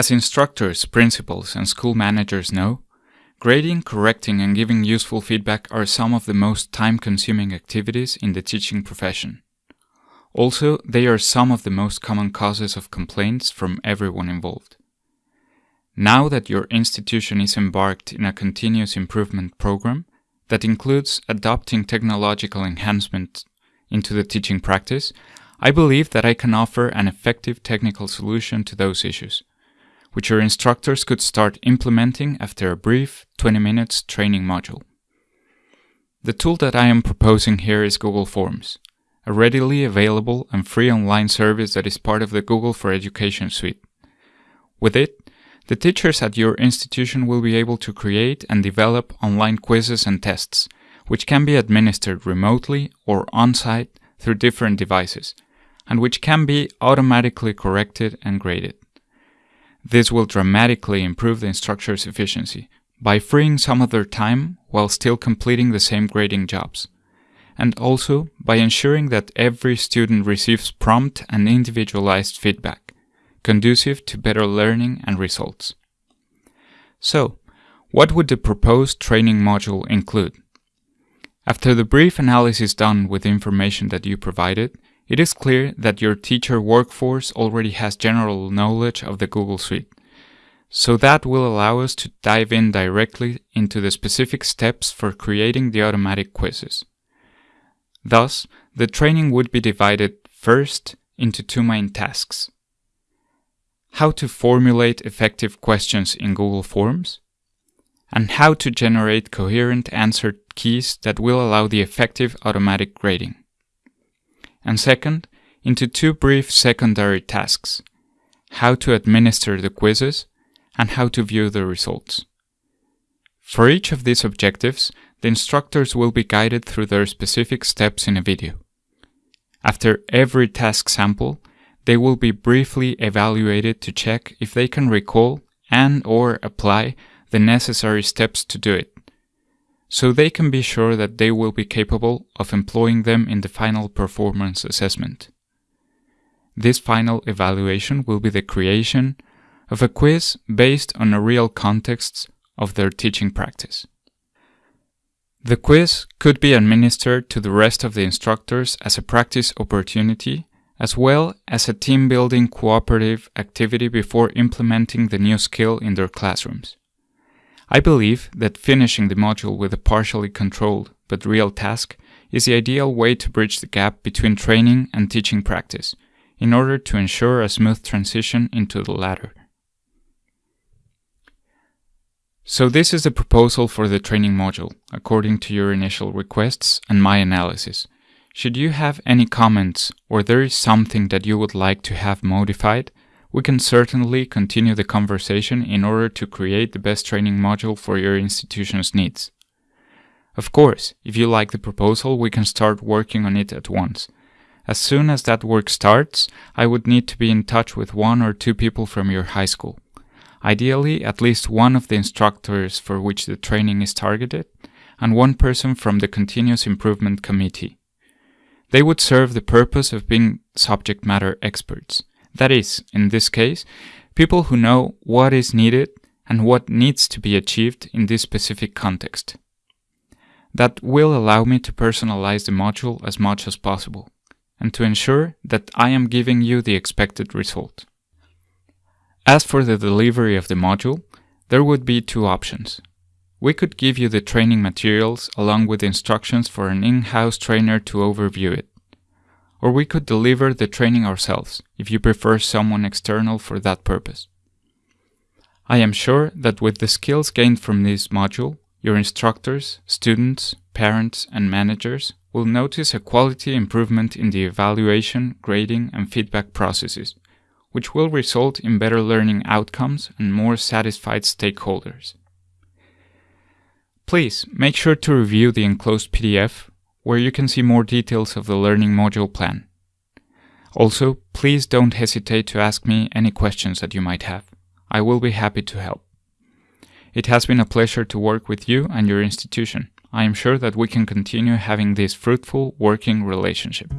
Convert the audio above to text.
As instructors, principals, and school managers know, grading, correcting, and giving useful feedback are some of the most time-consuming activities in the teaching profession. Also, they are some of the most common causes of complaints from everyone involved. Now that your institution is embarked in a continuous improvement program that includes adopting technological enhancement into the teaching practice, I believe that I can offer an effective technical solution to those issues, which your instructors could start implementing after a brief 20 minutes training module. The tool that I am proposing here is Google Forms, a readily available and free online service that is part of the Google for Education suite. With it, the teachers at your institution will be able to create and develop online quizzes and tests, which can be administered remotely or on-site through different devices, and which can be automatically corrected and graded. This will dramatically improve the instructor's efficiency by freeing some of their time while still completing the same grading jobs, and also by ensuring that every student receives prompt and individualized feedback, conducive to better learning and results. So, what would the proposed training module include? After the brief analysis done with the information that you provided, it is clear that your teacher workforce already has general knowledge of the Google Suite. So that will allow us to dive in directly into the specific steps for creating the automatic quizzes. Thus, the training would be divided first into two main tasks. How to formulate effective questions in Google Forms, and how to generate coherent answer keys that will allow the effective automatic grading. And second, into two brief secondary tasks, how to administer the quizzes and how to view the results. For each of these objectives, the instructors will be guided through their specific steps in a video. After every task sample, they will be briefly evaluated to check if they can recall and or apply the necessary steps to do it, so they can be sure that they will be capable of employing them in the final performance assessment. This final evaluation will be the creation of a quiz based on a real context of their teaching practice. The quiz could be administered to the rest of the instructors as a practice opportunity as well as a team building cooperative activity before implementing the new skill in their classrooms. I believe that finishing the module with a partially controlled but real task is the ideal way to bridge the gap between training and teaching practice in order to ensure a smooth transition into the latter. So this is the proposal for the training module, according to your initial requests and my analysis. Should you have any comments or there is something that you would like to have modified, we can certainly continue the conversation in order to create the best training module for your institution's needs. Of course, if you like the proposal, we can start working on it at once. As soon as that work starts, I would need to be in touch with one or two people from your high school. Ideally, at least one of the instructors for which the training is targeted, and one person from the Continuous Improvement Committee. They would serve the purpose of being subject matter experts. That is, in this case, people who know what is needed and what needs to be achieved in this specific context. That will allow me to personalize the module as much as possible and to ensure that I am giving you the expected result. As for the delivery of the module, there would be two options. We could give you the training materials along with instructions for an in-house trainer to overview it. Or we could deliver the training ourselves, if you prefer someone external for that purpose. I am sure that with the skills gained from this module, your instructors, students, parents, and managers will notice a quality improvement in the evaluation, grading, and feedback processes, which will result in better learning outcomes and more satisfied stakeholders. Please make sure to review the enclosed PDF where you can see more details of the learning module plan. Also, please don't hesitate to ask me any questions that you might have. I will be happy to help. It has been a pleasure to work with you and your institution. I am sure that we can continue having this fruitful working relationship.